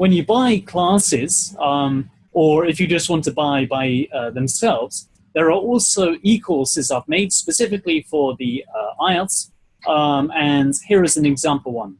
when you buy classes, um, or if you just want to buy by uh, themselves, there are also e-courses I've made specifically for the uh, IELTS, um, and here is an example one.